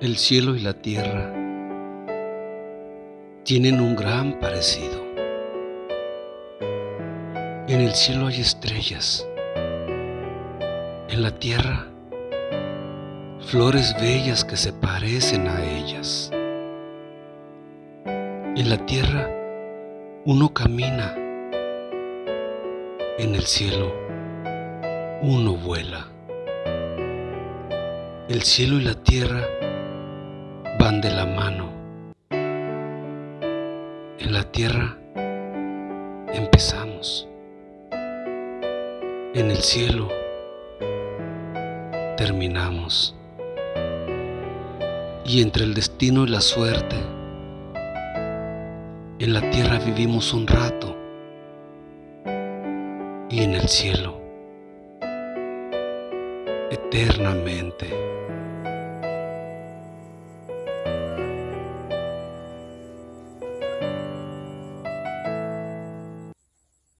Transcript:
El cielo y la tierra tienen un gran parecido. En el cielo hay estrellas, en la tierra flores bellas que se parecen a ellas. En la tierra uno camina, en el cielo uno vuela. El cielo y la tierra van de la mano. En la tierra empezamos. En el cielo terminamos. Y entre el destino y la suerte, en la tierra vivimos un rato y en el cielo eternamente.